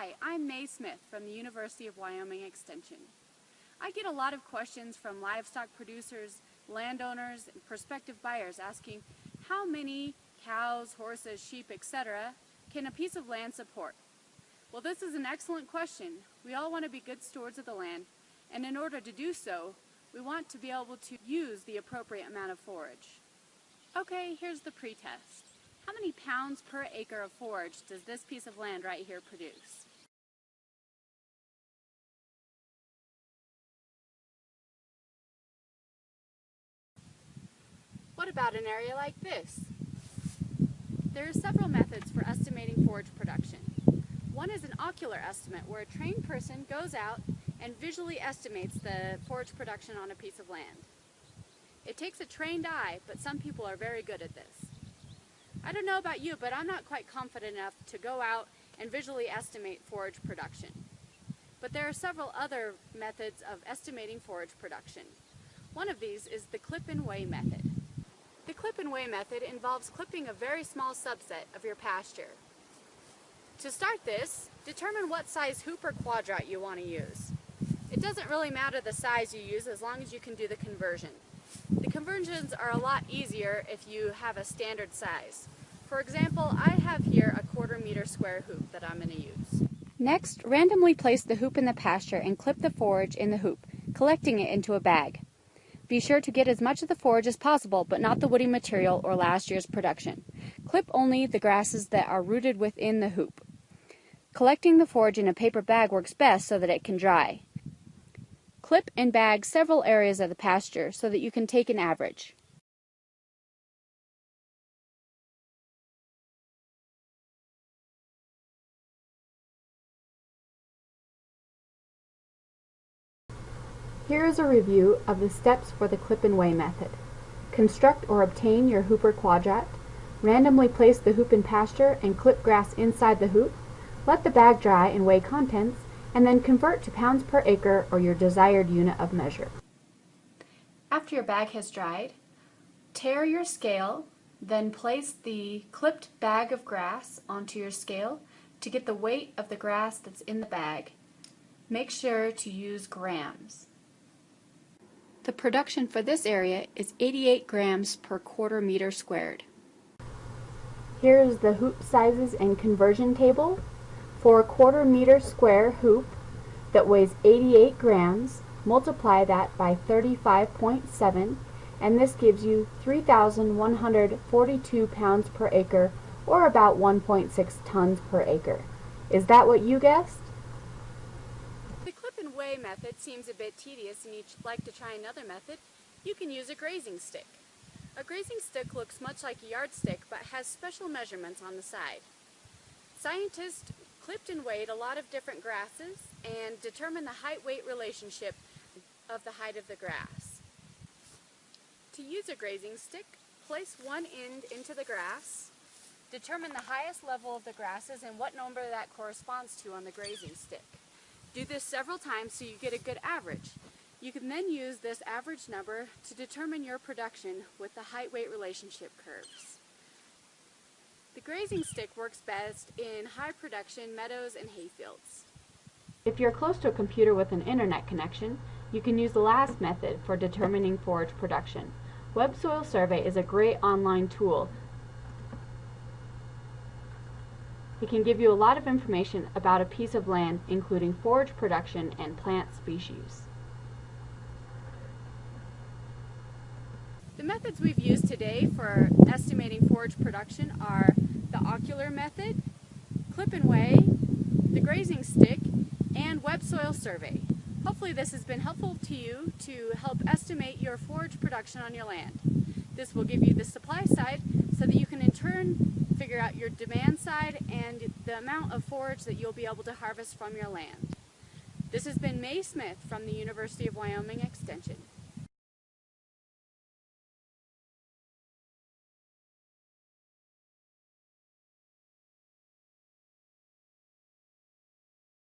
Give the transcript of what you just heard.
Hi, I'm May Smith from the University of Wyoming Extension. I get a lot of questions from livestock producers, landowners, and prospective buyers asking how many cows, horses, sheep, etc. can a piece of land support? Well, this is an excellent question. We all want to be good stewards of the land, and in order to do so, we want to be able to use the appropriate amount of forage. Okay, here's the pretest. How many pounds per acre of forage does this piece of land right here produce? What about an area like this? There are several methods for estimating forage production. One is an ocular estimate where a trained person goes out and visually estimates the forage production on a piece of land. It takes a trained eye, but some people are very good at this. I don't know about you, but I'm not quite confident enough to go out and visually estimate forage production. But there are several other methods of estimating forage production. One of these is the clip and weigh method. The clip and weigh method involves clipping a very small subset of your pasture. To start this, determine what size hoop or quadrat you want to use. It doesn't really matter the size you use as long as you can do the conversion. The conversions are a lot easier if you have a standard size. For example, I have here a quarter meter square hoop that I'm going to use. Next, randomly place the hoop in the pasture and clip the forage in the hoop, collecting it into a bag. Be sure to get as much of the forage as possible, but not the woody material or last year's production. Clip only the grasses that are rooted within the hoop. Collecting the forage in a paper bag works best so that it can dry. Clip and bag several areas of the pasture so that you can take an average. Here is a review of the steps for the clip and weigh method. Construct or obtain your hooper quadrat. Randomly place the hoop in pasture and clip grass inside the hoop. Let the bag dry and weigh contents and then convert to pounds per acre or your desired unit of measure. After your bag has dried, tare your scale, then place the clipped bag of grass onto your scale to get the weight of the grass that's in the bag. Make sure to use grams. The production for this area is 88 grams per quarter meter squared. Here is the hoop sizes and conversion table. For a quarter meter square hoop that weighs 88 grams, multiply that by 35.7 and this gives you 3,142 pounds per acre or about 1.6 tons per acre. Is that what you guessed? Clip method seems a bit tedious and you'd like to try another method, you can use a grazing stick. A grazing stick looks much like a yardstick but has special measurements on the side. Scientists clipped and weighed a lot of different grasses and determined the height-weight relationship of the height of the grass. To use a grazing stick, place one end into the grass, determine the highest level of the grasses and what number that corresponds to on the grazing stick. Do this several times so you get a good average. You can then use this average number to determine your production with the height-weight relationship curves. The grazing stick works best in high production meadows and hayfields. If you're close to a computer with an internet connection, you can use the last method for determining forage production. Web Soil Survey is a great online tool. It can give you a lot of information about a piece of land, including forage production and plant species. The methods we've used today for estimating forage production are the ocular method, clip and weigh, the grazing stick, and web soil survey. Hopefully this has been helpful to you to help estimate your forage production on your land. This will give you the supply side so that you can in turn figure out your demand side and the amount of forage that you'll be able to harvest from your land. This has been May Smith from the University of Wyoming Extension.